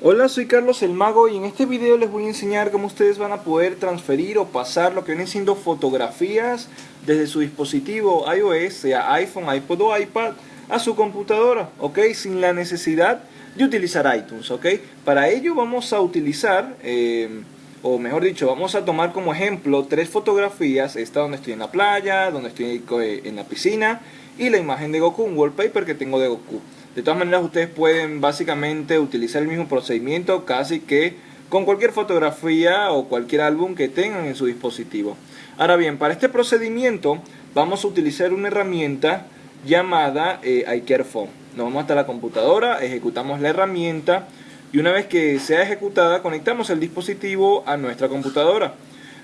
Hola, soy Carlos el Mago y en este video les voy a enseñar cómo ustedes van a poder transferir o pasar lo que vienen siendo fotografías desde su dispositivo iOS, sea iPhone, iPod o iPad, a su computadora, ¿ok? Sin la necesidad de utilizar iTunes, ¿ok? Para ello vamos a utilizar, eh, o mejor dicho, vamos a tomar como ejemplo tres fotografías, esta donde estoy en la playa, donde estoy en la piscina y la imagen de Goku, un wallpaper que tengo de Goku. De todas maneras ustedes pueden básicamente utilizar el mismo procedimiento casi que con cualquier fotografía o cualquier álbum que tengan en su dispositivo. Ahora bien, para este procedimiento vamos a utilizar una herramienta llamada eh, iCareFone. Nos vamos hasta la computadora, ejecutamos la herramienta y una vez que sea ejecutada conectamos el dispositivo a nuestra computadora.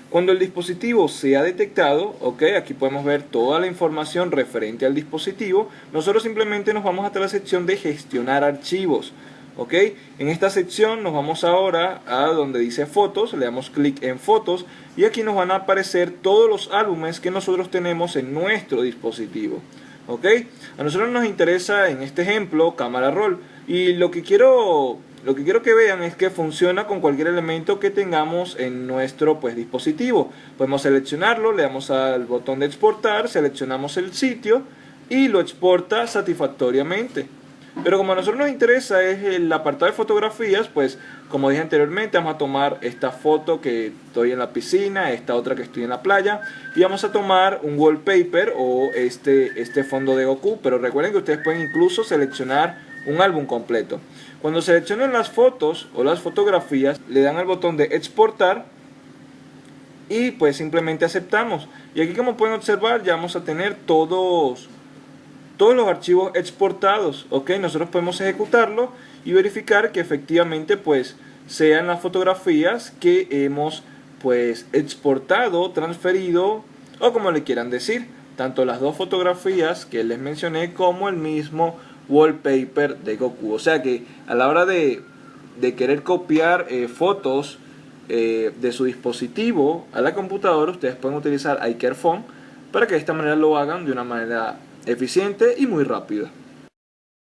Cuando el dispositivo sea detectado, ok, aquí podemos ver toda la información referente al dispositivo, nosotros simplemente nos vamos hasta la sección de gestionar archivos. ¿ok? En esta sección nos vamos ahora a donde dice fotos, le damos clic en fotos y aquí nos van a aparecer todos los álbumes que nosotros tenemos en nuestro dispositivo. ¿ok? A nosotros nos interesa en este ejemplo cámara roll y lo que quiero lo que quiero que vean es que funciona con cualquier elemento que tengamos en nuestro pues, dispositivo. Podemos seleccionarlo, le damos al botón de exportar, seleccionamos el sitio y lo exporta satisfactoriamente. Pero como a nosotros nos interesa es el apartado de fotografías, pues como dije anteriormente vamos a tomar esta foto que estoy en la piscina, esta otra que estoy en la playa y vamos a tomar un wallpaper o este, este fondo de Goku, pero recuerden que ustedes pueden incluso seleccionar un álbum completo. Cuando seleccionen las fotos o las fotografías, le dan al botón de exportar y pues simplemente aceptamos. Y aquí como pueden observar ya vamos a tener todos, todos los archivos exportados. Ok, nosotros podemos ejecutarlo y verificar que efectivamente pues sean las fotografías que hemos pues exportado, transferido o como le quieran decir. Tanto las dos fotografías que les mencioné como el mismo wallpaper de Goku. O sea que a la hora de, querer copiar eh, fotos eh, de su dispositivo a la computadora, ustedes pueden utilizar iCareFone para que de esta manera lo hagan de una manera eficiente y muy rápida.